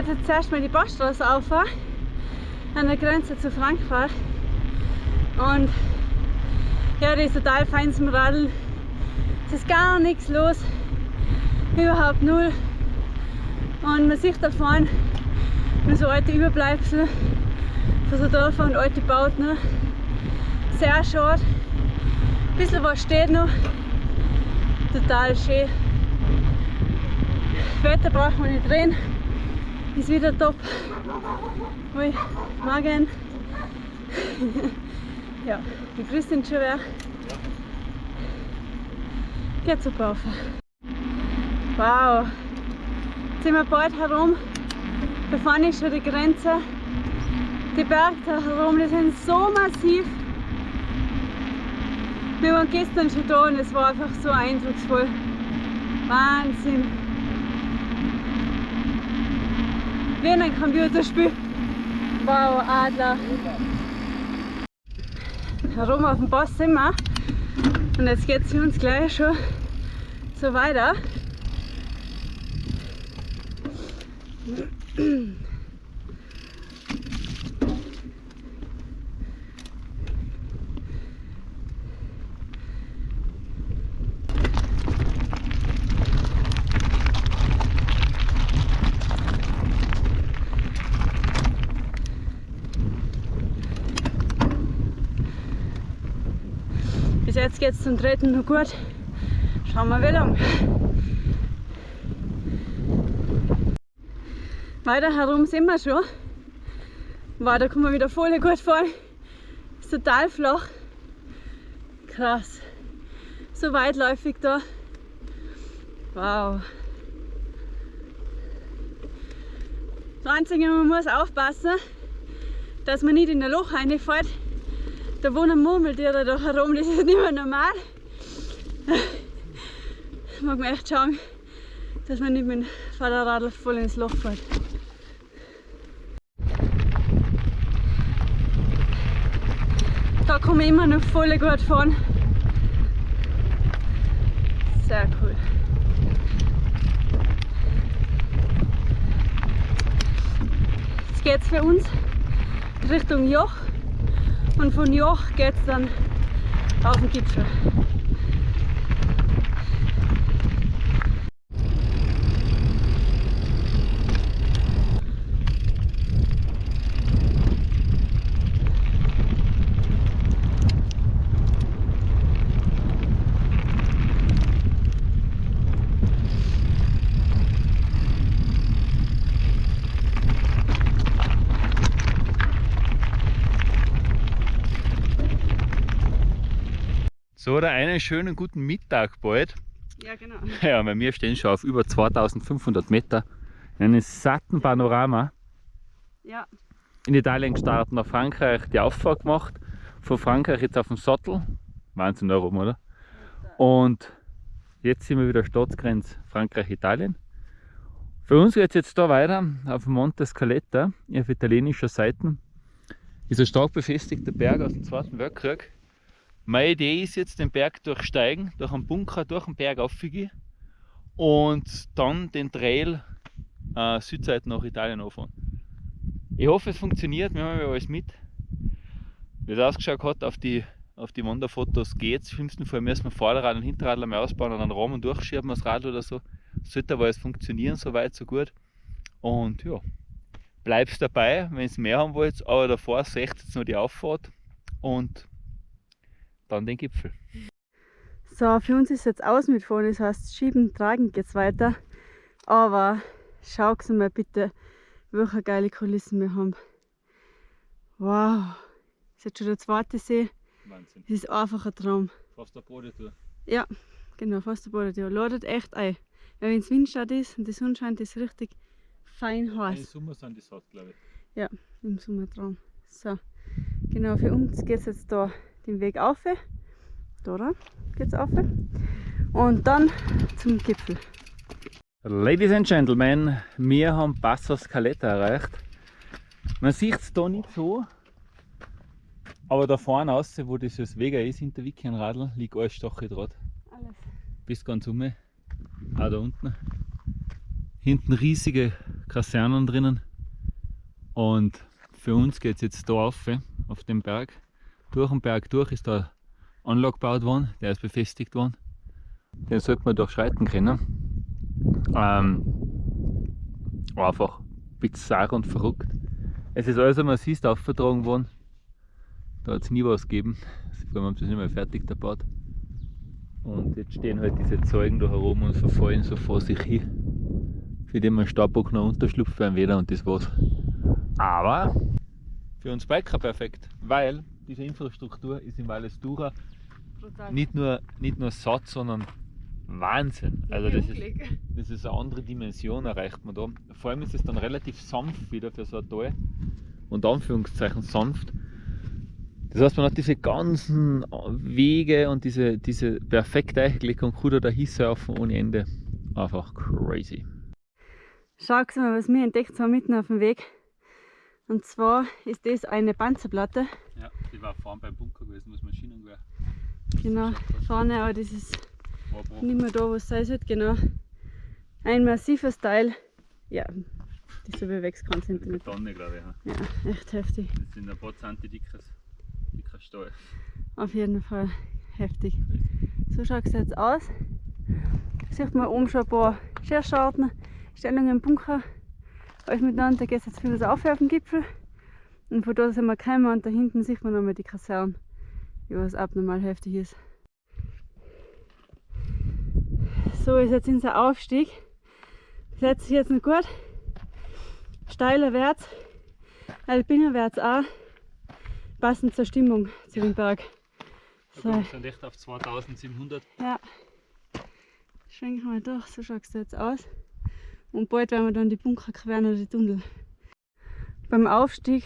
geht jetzt zuerst mal die Passstraße auf, an der Grenze zu Frankreich. Und ja, die ist total fein zum Radeln. Es ist gar nichts los, überhaupt null. Und man sieht da vorne nur so alte Überbleibsel von so Dörfern und alte Bauten. Sehr schade. Ein bisschen was steht noch. Total schön. Wetter braucht man nicht drehen. Ist wieder top. Ui, Magen. ja, die Grüße sind schon wer. Geht super auf. Wow. Jetzt sind wir bald herum. Da vorne ist schon die Grenze. Die Berge da herum, die sind so massiv. Wir waren gestern schon da und es war einfach so eindrucksvoll. Wahnsinn. Wie in einem Computerspiel. Wow, Adler. Herum auf dem Pass sind wir. Und jetzt geht es für uns gleich schon so weiter. Bis jetzt geht es zum dritten noch gut. Schauen wir wie lang. Weiter herum sind wir schon. Da kann man wieder voll gut fahren. Ist total flach. Krass. So weitläufig da. Wow. Das Einzige, man muss aufpassen, dass man nicht in ein Loch reinfällt. Da wohnen Murmeltiere da herum, das ist nicht mehr normal. Da mag man echt schauen, dass man nicht mit dem Fahrradl voll ins Loch fällt. Da kann man immer noch voll gut fahren. Sehr cool. Jetzt geht es für uns Richtung Joch und von Joch geht es dann auf den Gipfel. So, oder einen schönen guten Mittag bald. Ja, genau. Ja, weil wir stehen schon auf über 2500 Meter in einem satten Panorama. Ja, In Italien gestartet, nach Frankreich die Auffahrt gemacht. Von Frankreich jetzt auf dem Sattel. Wahnsinn da oben, oder? Und jetzt sind wir wieder Staatsgrenze Frankreich-Italien. Für uns geht es jetzt da weiter auf Monte Scaletta auf italienischer Seite. Ist ein stark befestigter Berg aus dem Zweiten Weltkrieg. Meine Idee ist jetzt den Berg durchsteigen, durch einen Bunker, durch den Berg aufgehen und dann den Trail äh, Südseite nach Italien anfahren. Ich hoffe es funktioniert, wir haben ja alles mit. Wie es ausgeschaut hat auf die, auf die Wanderfotos geht es. Im schlimmsten Fall müssen wir Vorderrad und Hinterrad einmal ausbauen und einen Rahmen durchschieben, das Rad oder so. Sollte aber alles funktionieren, so weit, so gut. Und ja, bleibst dabei, wenn ihr mehr haben wollt, aber davor seht jetzt noch die Auffahrt und dann den Gipfel. so für uns ist jetzt aus mit vorne, das heißt schieben, tragen geht's weiter. Aber schaut mal bitte, welche geile Kulissen wir haben. Wow, das ist jetzt schon der zweite See. Wahnsinn. Das ist einfach ein Traum. Fast der Bodentour. Ja, genau, fast der Boden. Der ladet echt ein. Weil wenn es Windstadt ist und die Sonne scheint, ist es richtig fein Im heiß. Sommer sind die satt, glaube ich. Ja, im Sommertraum. So, genau, für uns geht es jetzt da den Weg auf. Da, geht's auf. Und dann zum Gipfel. Ladies and Gentlemen, wir haben Passo Scaletta erreicht. Man sieht es da nicht so, aber da vorne raus, wo dieses Wega ist, hinter Wikienradl, liegt alles Stacheldraht. Alles. Bis ganz um. Auch da unten. Hinten riesige Kasernen drinnen. Und für uns geht es jetzt da rauf, auf den Berg. Durch den Berg durch ist da Anlag gebaut worden, der ist befestigt worden. Den sollte man durchschreiten können. Ähm, einfach bizarr und verrückt. Es ist alles einmal siehst aufvertragen worden. Da hat es nie was gegeben. Vor allem haben sie es nicht mehr fertig gebaut. Und jetzt stehen halt diese Zeugen da herum und verfallen so vor sich hin. Für den man Staubbock noch unterschlupft werden wieder und das war's. Aber für uns Biker perfekt, weil diese Infrastruktur ist in Valles Dura nicht nur, nicht nur satt, sondern Wahnsinn. Also das ist, das ist eine andere Dimension erreicht man da. Vor allem ist es dann relativ sanft wieder für so ein Tal. Und Anführungszeichen sanft. Das heißt, man hat diese ganzen Wege und diese, diese perfekte Eichblick und kann da hinsurfen ohne Ende. Einfach crazy. Schau mal, was wir entdeckt haben mitten auf dem Weg. Und zwar ist das eine Panzerplatte. Ja, die war vorne beim Bunker gewesen, was Maschinengewehr. Genau, vorne, aber das ist nicht mehr da, wo es sein sollte, genau. Ein massives Teil, ja, die so wie wächst kein Zentimeter. Tonne, glaube ich. Ja. ja, echt heftig. Das sind ein paar Zenti dickes, dicker Stahl. Auf jeden Fall heftig. So schaut es jetzt aus. Sieht man oben schon ein paar Scherscharten, Stellungen im Bunker. Alles miteinander, da geht es jetzt viel auf auf den Gipfel. Und von da sind wir gekommen und da hinten sieht man nochmal die Kaserne, was abnormal heftig ist. So ist jetzt unser Aufstieg. Setzt sich jetzt noch gut. Steiler wärts, alpiner wärts auch. Passend zur Stimmung zu dem Berg. So. Wir sind echt auf 2700. Ja. Schwenken wir durch, so schaut es jetzt aus. Und bald werden wir dann die Bunker queren oder die Tunnel. Beim Aufstieg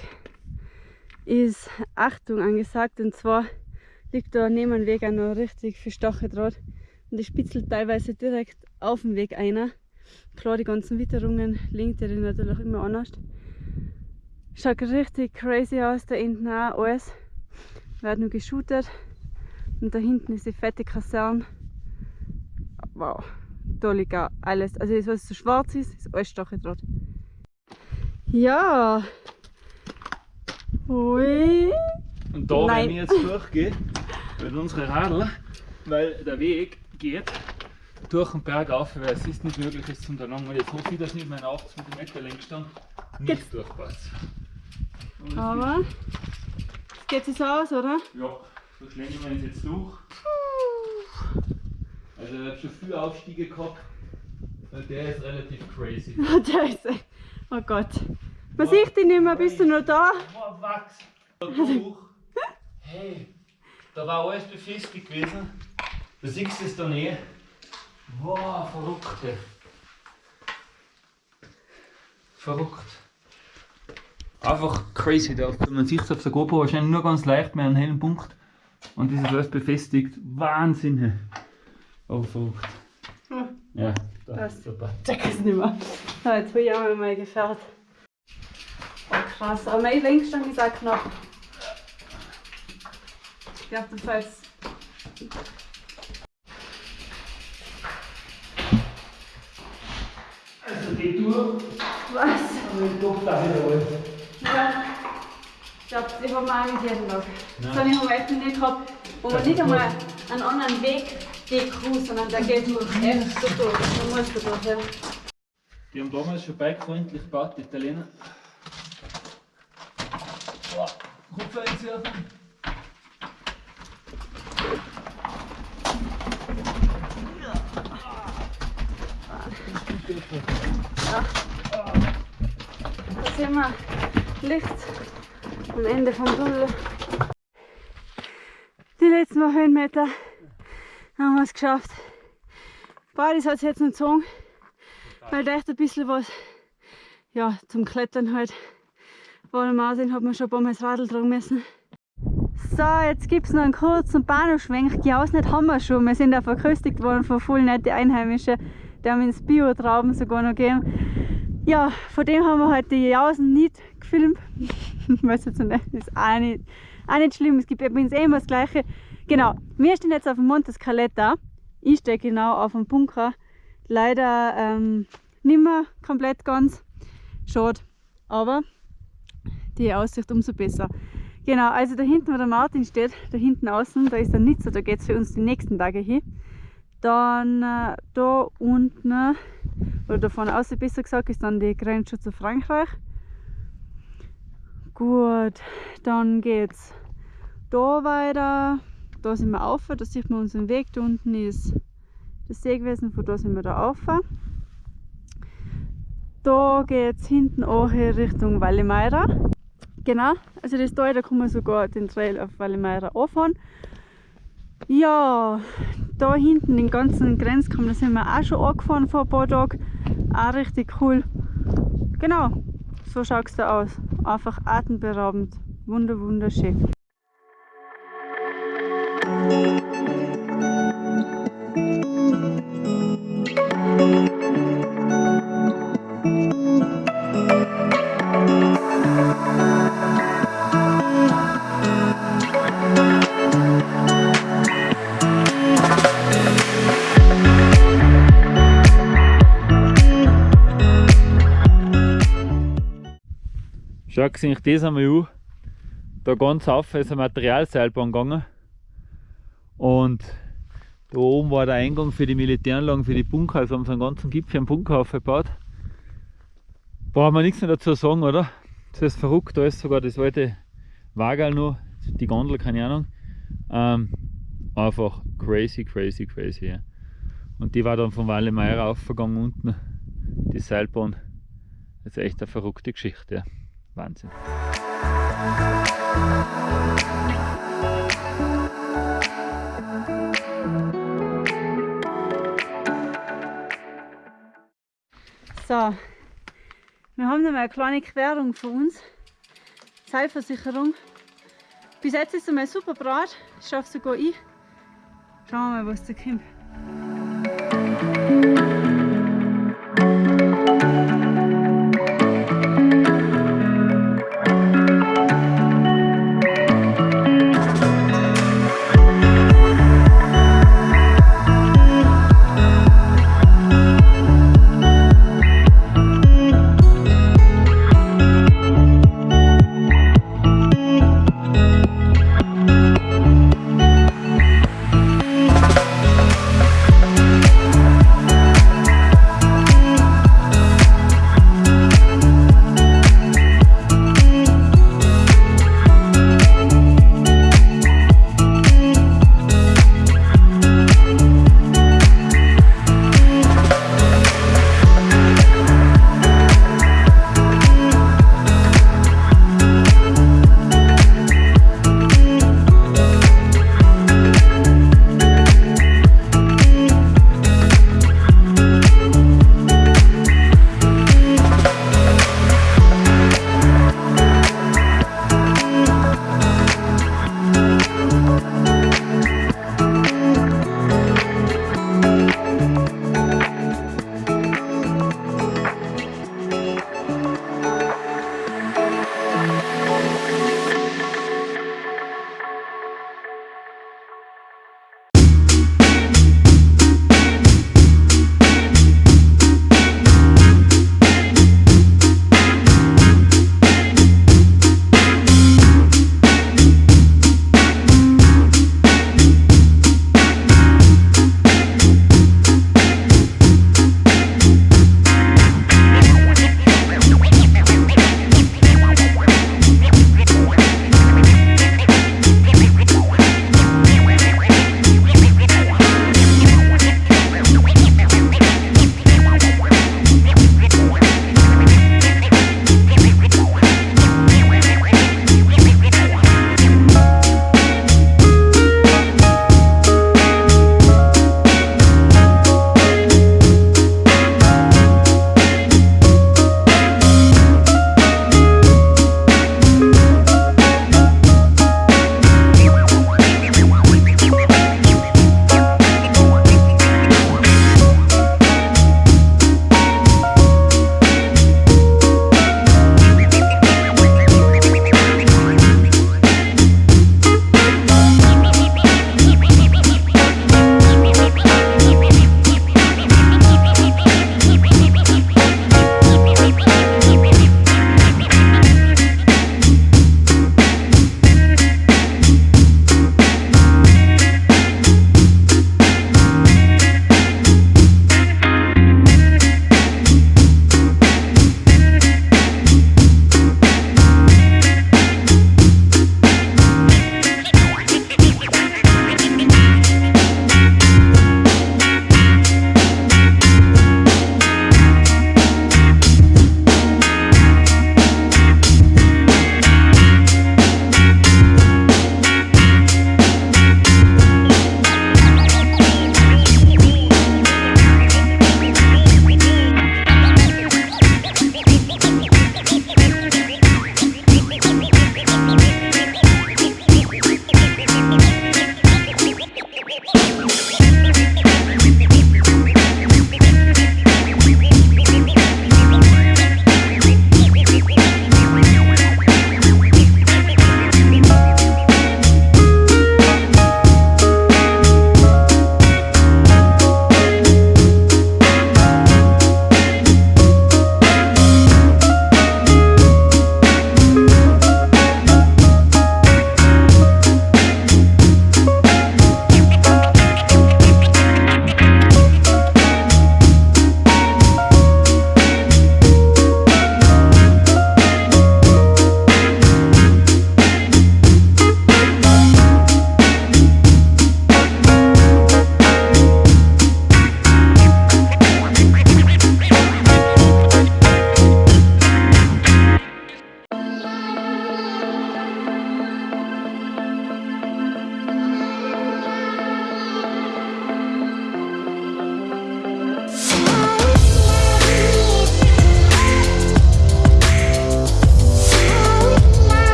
ist Achtung angesagt und zwar liegt da neben dem Weg auch noch richtig viel Stacheldraht und die spitzelt teilweise direkt auf dem Weg einer. Klar, die ganzen Witterungen linkt die natürlich immer anders. Schaut richtig crazy aus, da hinten auch alles. Wird nur geshootet. Und da hinten ist die fette Kaserne. Wow, da auch alles. Also das, was so schwarz ist, ist alles Stacheldraht. Ja. Ui. Und da, Nein. wenn ich jetzt durchgehe, mit unseren Radl, weil der Weg geht durch den Berg auf, weil es ist nicht möglich, es zu unterlangen. Und jetzt hoffe ich, dass nicht mein 80 cm Längsstand nicht Geht's. durchpasst. Aber es geht es aus, oder? Ja, so schlängeln wir uns jetzt durch. Also ich habe schon viele Aufstiege gehabt. Der ist relativ crazy. der ist, oh Gott. Man sieht dich nicht mehr, bist du noch da? Oh, Wachs. Durch. Hey, da war alles befestigt gewesen. Du siehst es da nicht. Wow, verrückt. Verrückt. Einfach crazy. Da, man sieht es auf der GoPro wahrscheinlich nur ganz leicht mit einem hellen Punkt. Und das ist alles befestigt. Wahnsinn. Oh, verrückt. Hm. Ja, da, das. super. Check es nicht mehr. So, jetzt bin ich auch mal gefährt. Oh, krass. Aber mein Längsstand ist auch knapp. Ich glaube, das heißt. geht durch. Was? Und den Druck da wiederholen. Ja. Ich glaube, die haben wir auch nicht jeden Tag. Das habe ich am Weiten nicht gehabt, wo man nicht einmal einen anderen Weg geht, sondern der geht nur echt so durch. Da musst du durch, ja. Die haben damals schon bikefreundlich gebaut, die Italiener. Boah, Kupfer einzuwerfen. Ja. Da sehen wir Licht am Ende vom Tunnel. Die letzten paar Höhenmeter haben wir es geschafft. Beides hat es jetzt noch gezogen, weil da echt ein bisschen was ja, zum Klettern halt war. Am Aussehen hat man schon ein paar Mal das Radl tragen müssen. So, jetzt gibt es noch einen kurzen Bahnhofschwenk. Geausnet haben wir schon. Wir sind auch verköstigt worden von voll nette Einheimischen. Die haben ins Bio-Trauben sogar noch gegeben. Ja, von dem haben wir heute die Jausen nicht gefilmt. ich weiß jetzt nicht, ist auch nicht, auch nicht schlimm. Es gibt übrigens eh immer das Gleiche. Genau, wir stehen jetzt auf dem Monte Scaletta. Ich stehe genau auf dem Bunker. Leider ähm, nicht mehr komplett ganz. schade. Aber die Aussicht umso besser. Genau, also da hinten, wo der Martin steht, da hinten außen, da ist der Nizza, da geht es für uns die nächsten Tage hin. Dann äh, da unten, oder da vorne außen besser gesagt, ist dann die Grenze zu Frankreich. Gut, dann geht's da weiter. Da sind wir auf, da sieht man unseren Weg. Da unten ist der See gewesen, von da sind wir da auf. Da geht es hinten auch Richtung Vallemeira. Genau, also das da, da kann man sogar den Trail auf Vallemeira anfahren. Ja, da hinten den ganzen Grenzkamm, da sind wir auch schon angefahren vor ein paar Tagen. Auch richtig cool. Genau, so schaut es da aus. Einfach atemberaubend. Wunder, wunderschön. Schaut sich das einmal an. Da ganz auf ist eine Materialseilbahn gegangen. Und da oben war der Eingang für die Militäranlagen, für die Bunker. Also haben sie einen ganzen Gipfel einen Bunker aufgebaut. Brauchen wir nichts mehr dazu sagen, oder? Das ist verrückt, da ist sogar das alte Wagal noch, die Gondel, keine Ahnung. Ähm, einfach crazy, crazy, crazy. Ja. Und die war dann von Valle Meyer aufgegangen unten, die Seilbahn. Das ist echt eine verrückte Geschichte. Ja. Wahnsinn. So, wir haben noch mal eine kleine Querung für uns. Seilversicherung. Bis jetzt ist es einmal super brat. Ich schaffe sogar ich. Schauen wir mal, was da kommt.